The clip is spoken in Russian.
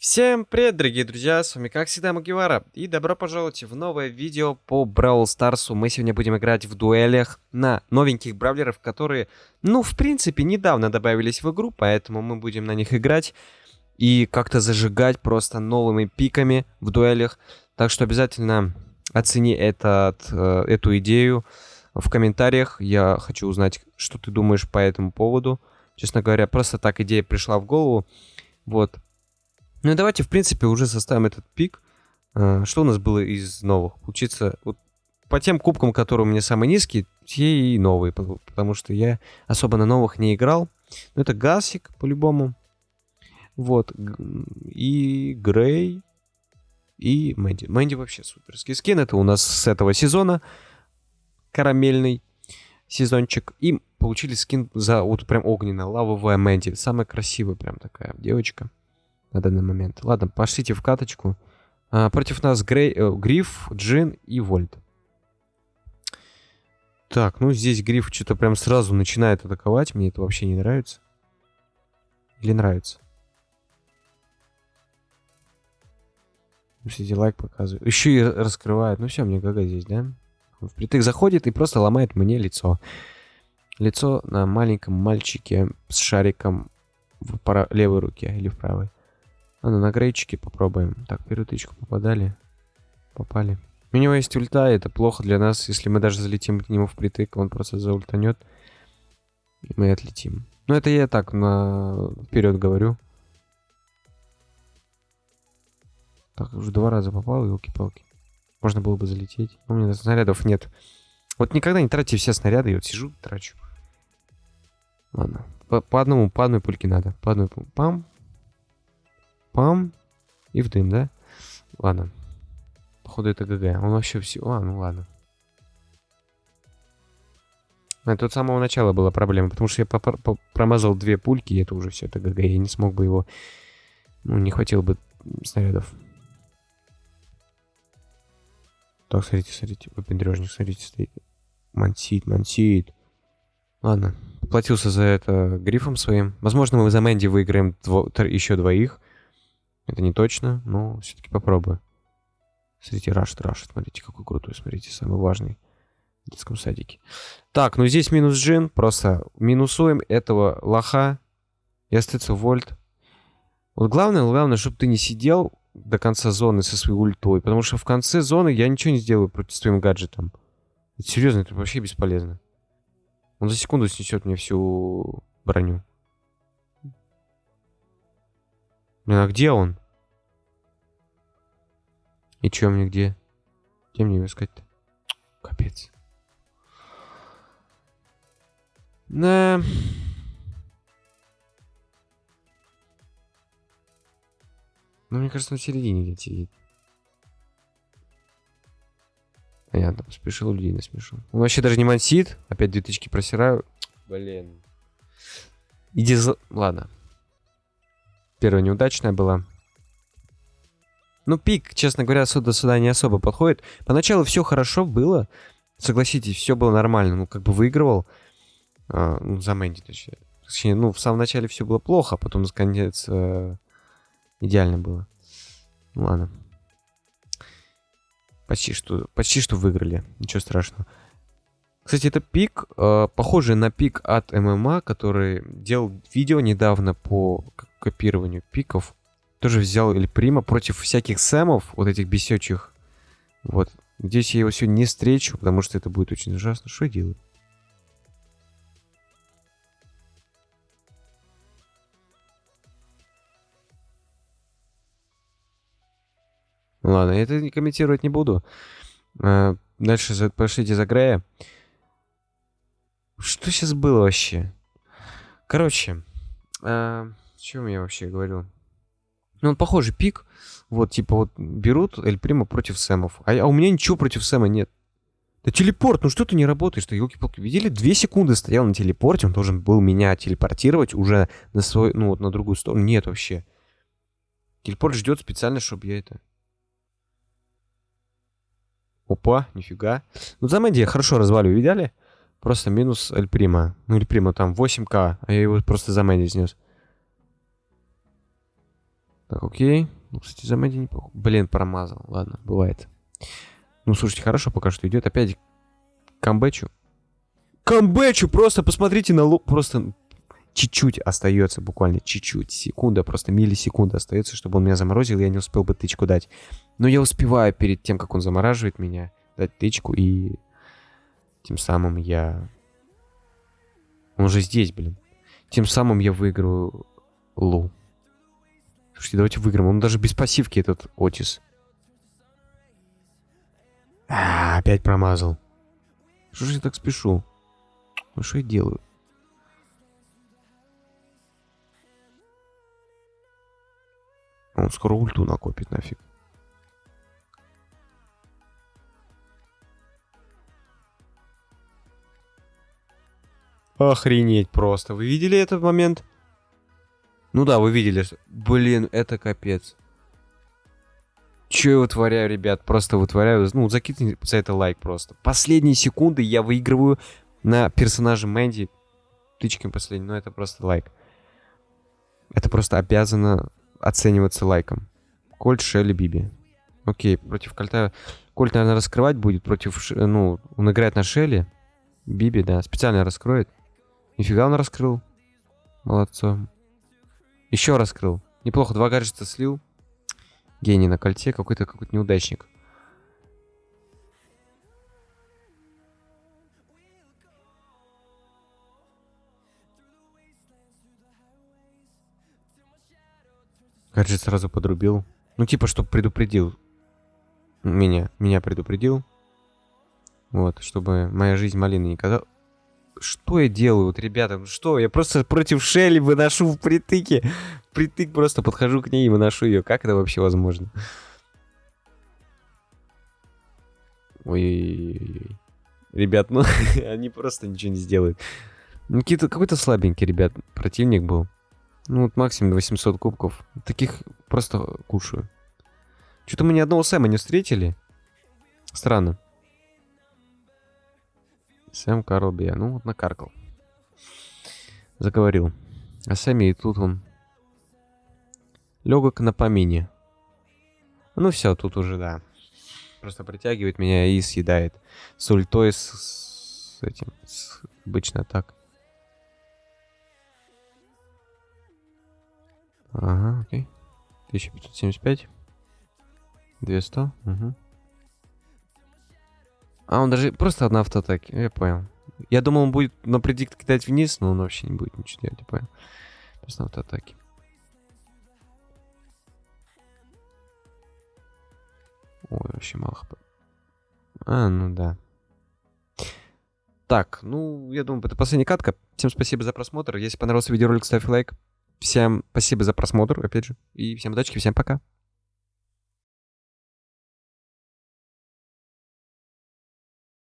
Всем привет, дорогие друзья, с вами как всегда Магивара, и добро пожаловать в новое видео по Бравл Старсу. Мы сегодня будем играть в дуэлях на новеньких бравлеров, которые, ну, в принципе, недавно добавились в игру, поэтому мы будем на них играть и как-то зажигать просто новыми пиками в дуэлях. Так что обязательно оцени этот, э, эту идею в комментариях. Я хочу узнать, что ты думаешь по этому поводу. Честно говоря, просто так идея пришла в голову. Вот, ну и давайте, в принципе, уже составим этот пик. А, что у нас было из новых? Получится, вот по тем кубкам, которые у меня самые низкие, те и новые, потому что я особо на новых не играл. Но это Гасик, по-любому. Вот. И Грей. И Мэнди. Мэнди вообще суперский скин. Это у нас с этого сезона. Карамельный сезончик. И получили скин за вот прям огненно, лавовая Мэнди. Самая красивая прям такая девочка на данный момент. Ладно, пошлите в каточку. А, против нас Грей, э, Гриф, Джин и Вольт. Так, ну здесь Гриф что-то прям сразу начинает атаковать. Мне это вообще не нравится. Или нравится? Кстати, лайк показывает. Еще и раскрывает. Ну все, мне гага здесь, да? Впритык заходит и просто ломает мне лицо. Лицо на маленьком мальчике с шариком в левой руке или в правой. А ну на грейчике попробуем. Так, первую тычку попадали. Попали. У него есть ульта, это плохо для нас. Если мы даже залетим к нему впритык, он просто заультанет. И мы отлетим. Ну это я так на вперед говорю. Так, уже два раза попал, елки-палки. Можно было бы залететь. У меня снарядов нет. Вот никогда не тратьте все снаряды, я вот сижу, трачу. Ладно. По, по одному, по одной пульке надо. По одной пам, Пам. И в дым, да? Ладно. Походу это ГГ. Он вообще все... А, ну ладно. Это от самого начала была проблема, потому что я промазал две пульки, и это уже все, это ГГ. Я не смог бы его... Ну, не хватило бы снарядов. Так, смотрите, смотрите. Выпендрежник, смотрите, стоит. Мансит, мансит. Ладно. Платился за это грифом своим. Возможно, мы за Мэнди выиграем дво... еще двоих. Это не точно, но все-таки попробую. Смотрите, рашит, рашит. Смотрите, какой крутой. Смотрите, самый важный в детском садике. Так, ну здесь минус джин. Просто минусуем этого лоха. И остается вольт. Вот главное, главное, чтобы ты не сидел до конца зоны со своей ультой. Потому что в конце зоны я ничего не сделаю против своим гаджетом. Это серьезно, это вообще бесполезно. Он за секунду снесет мне всю броню. Блин, а где он? И чё мне где? Где мне его искать-то? Капец. Да. Ну, мне кажется, на середине где-то сидит. Понятно, спешил людей насмешил. Он вообще даже не мансит. Опять две тычки просираю. Блин. Иди за... Ладно. Первая неудачная была. Ну, пик, честно говоря, сюда сюда не особо подходит. Поначалу все хорошо было. Согласитесь, все было нормально. Ну, как бы выигрывал. А, ну, за Мэнди, точнее. точнее. Ну, в самом начале все было плохо, а потом, наконец, э, идеально было. Ну, ладно. Почти что, почти что выиграли. Ничего страшного. Кстати, это пик, э, похожий на пик от ММА, который делал видео недавно по копированию пиков тоже взял Эль Прима против всяких Сэмов, вот этих бесечих. Вот. Здесь я его сегодня не встречу, потому что это будет очень ужасно. Что я делаю? Ладно, я это комментировать не буду. А, дальше пошлите за Грея. Что сейчас было вообще? Короче, а, о чем я вообще говорил? Ну, он похожий пик. Вот, типа, вот берут Эль Прима против Сэмов. А, а у меня ничего против Сэма нет. Да телепорт, ну что ты не работаешь? Ты елки-палки видели? Две секунды стоял на телепорте, он должен был меня телепортировать уже на свой, ну вот на другую сторону. Нет вообще. Телепорт ждет специально, чтобы я это... Опа, нифига. Ну, за Мэнди я хорошо развалю, видели? Просто минус Эль Прима. Ну, Эль Прима там 8к, а я его просто за Мэнди снес. Так, окей. Ну, кстати, за Мэдди неплохо. Блин, промазал. Ладно, бывает. Ну, слушайте, хорошо пока что идет. Опять камбэчу. Камбэчу! Просто посмотрите на лук. Просто чуть-чуть остается, буквально чуть-чуть. Секунда, просто миллисекунда остается, чтобы он меня заморозил, я не успел бы тычку дать. Но я успеваю перед тем, как он замораживает меня, дать тычку, и тем самым я... Он же здесь, блин. Тем самым я выиграю Лу. Слушайте, давайте выиграем. Он даже без пассивки, этот Отис. А, опять промазал. Что же я так спешу? Ну что я делаю? Он скоро ульту накопит нафиг. Охренеть просто. Вы видели этот момент? Ну да, вы видели. Блин, это капец. Че я вытворяю, ребят? Просто вытворяю. Ну, закидывайте за это лайк просто. Последние секунды я выигрываю на персонаже Мэнди. Тычками последний, но это просто лайк. Это просто обязано оцениваться лайком. Кольт, Шелли, Биби. Окей, против Кольта... Кольт, наверное, раскрывать будет против... Ну, он играет на Шелли. Биби, да, специально раскроет. Нифига он раскрыл. Молодцом. Еще раскрыл. Неплохо, два гаджета слил. Гений на кольте, какой-то какой-то неудачник. Гаджет сразу подрубил. Ну, типа, чтобы предупредил меня. Меня предупредил. Вот, чтобы моя жизнь малины не казалась. Что я делаю, вот, ребята? Ну что, я просто против Шелли выношу в притыке. Притык просто подхожу к ней и выношу ее. Как это вообще возможно? Ой-ой-ой. Ребят, ну, они просто ничего не сделают. Ну, какой-то слабенький, ребят, противник был. Ну, вот максимум 800 кубков. Таких просто кушаю. Что-то мы ни одного Сэма не встретили. Странно. Сэм Карл Бия. Ну, вот накаркал. Заговорил. А Сэмми и тут он... Легок на помине. Ну все, тут уже, да. Просто притягивает меня и съедает. С ультой, с, с этим, с, обычно так. Ага, окей. 1575. 200. Угу. А, он даже просто одна автоатаки. Я понял. Я думал, он будет на предикт кидать вниз, но он вообще не будет ничего делать, я понял. Просто автоатаки. Ой, вообще мало хп. А, ну да. Так, ну, я думаю, это последняя катка. Всем спасибо за просмотр. Если понравился видеоролик, ставь лайк. Всем спасибо за просмотр, опять же. И всем удачи, всем пока.